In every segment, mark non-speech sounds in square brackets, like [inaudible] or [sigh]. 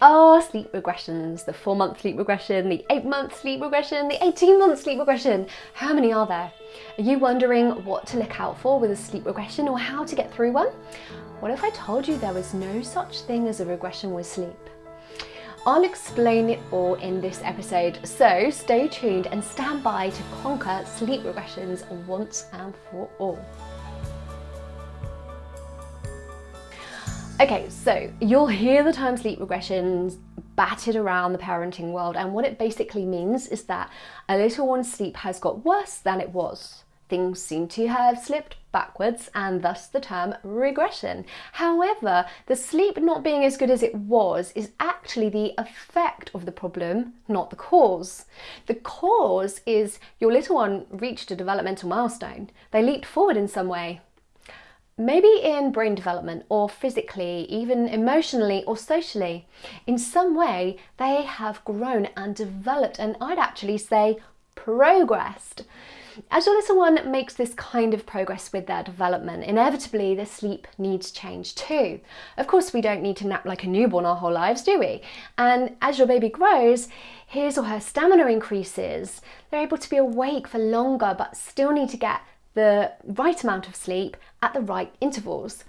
are sleep regressions. The four month sleep regression, the eight month sleep regression, the 18 month sleep regression. How many are there? Are you wondering what to look out for with a sleep regression or how to get through one? What if I told you there was no such thing as a regression with sleep? I'll explain it all in this episode, so stay tuned and stand by to conquer sleep regressions once and for all. Okay, so you'll hear the term sleep regressions batted around the parenting world and what it basically means is that a little one's sleep has got worse than it was. Things seem to have slipped backwards and thus the term regression. However, the sleep not being as good as it was is actually the effect of the problem, not the cause. The cause is your little one reached a developmental milestone. They leaped forward in some way. Maybe in brain development or physically, even emotionally or socially. In some way, they have grown and developed and I'd actually say progressed. As your little one makes this kind of progress with their development, inevitably their sleep needs change too. Of course, we don't need to nap like a newborn our whole lives, do we? And as your baby grows, his or her stamina increases. They're able to be awake for longer, but still need to get the right amount of sleep at the right intervals.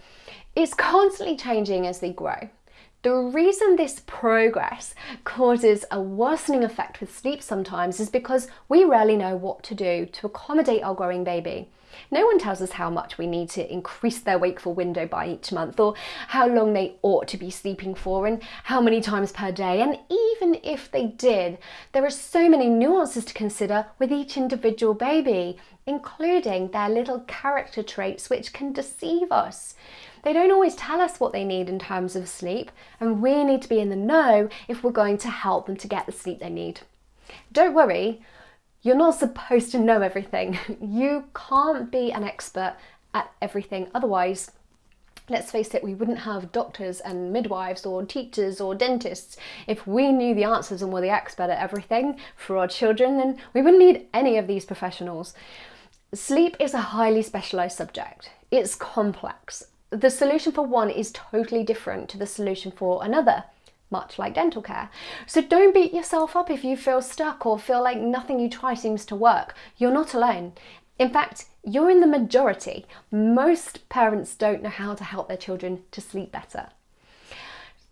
It's constantly changing as they grow. The reason this progress causes a worsening effect with sleep sometimes is because we rarely know what to do to accommodate our growing baby. No one tells us how much we need to increase their wakeful window by each month or how long they ought to be sleeping for and how many times per day. And even if they did, there are so many nuances to consider with each individual baby, including their little character traits which can deceive us. They don't always tell us what they need in terms of sleep, and we need to be in the know if we're going to help them to get the sleep they need. Don't worry, you're not supposed to know everything. [laughs] You can't be an expert at everything, otherwise let's face it, we wouldn't have doctors and midwives or teachers or dentists. If we knew the answers and were the expert at everything for our children, then we wouldn't need any of these professionals. Sleep is a highly specialised subject. It's complex the solution for one is totally different to the solution for another much like dental care. So don't beat yourself up if you feel stuck or feel like nothing you try seems to work. You're not alone. In fact, you're in the majority. Most parents don't know how to help their children to sleep better.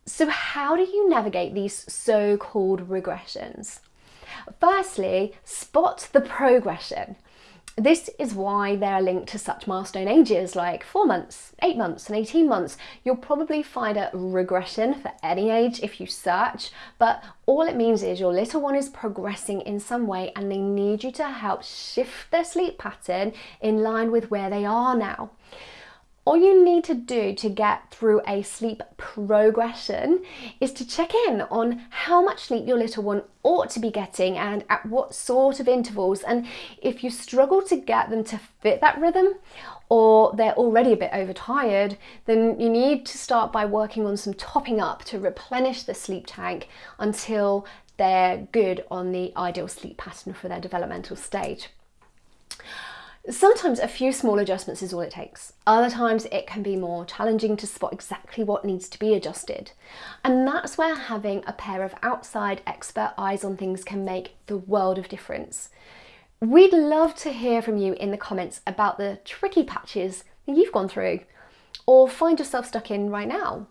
So how do you navigate these so-called regressions? Firstly, spot the progression. This is why they're linked to such milestone ages like 4 months, 8 months and 18 months. You'll probably find a regression for any age if you search, but all it means is your little one is progressing in some way and they need you to help shift their sleep pattern in line with where they are now. All you need to do to get through a sleep progression is to check in on how much sleep your little one ought to be getting and at what sort of intervals. And if you struggle to get them to fit that rhythm or they're already a bit overtired, then you need to start by working on some topping up to replenish the sleep tank until they're good on the ideal sleep pattern for their developmental stage. Sometimes a few small adjustments is all it takes. Other times it can be more challenging to spot exactly what needs to be adjusted. And that's where having a pair of outside expert eyes on things can make the world of difference. We'd love to hear from you in the comments about the tricky patches that you've gone through or find yourself stuck in right now.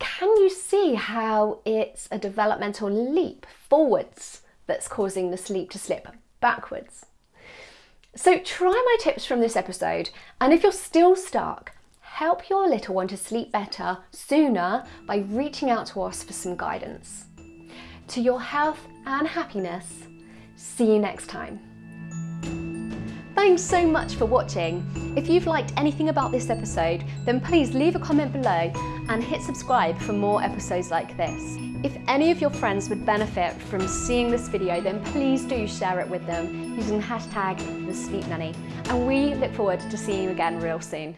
Can you see how it's a developmental leap forwards that's causing the sleep to slip backwards? So try my tips from this episode and if you're still stuck, help your little one to sleep better sooner by reaching out to us for some guidance. To your health and happiness, see you next time. Thanks so much for watching. If you've liked anything about this episode, then please leave a comment below and hit subscribe for more episodes like this. If any of your friends would benefit from seeing this video, then please do share it with them using hashtag the Sleep Nanny. And we look forward to seeing you again real soon.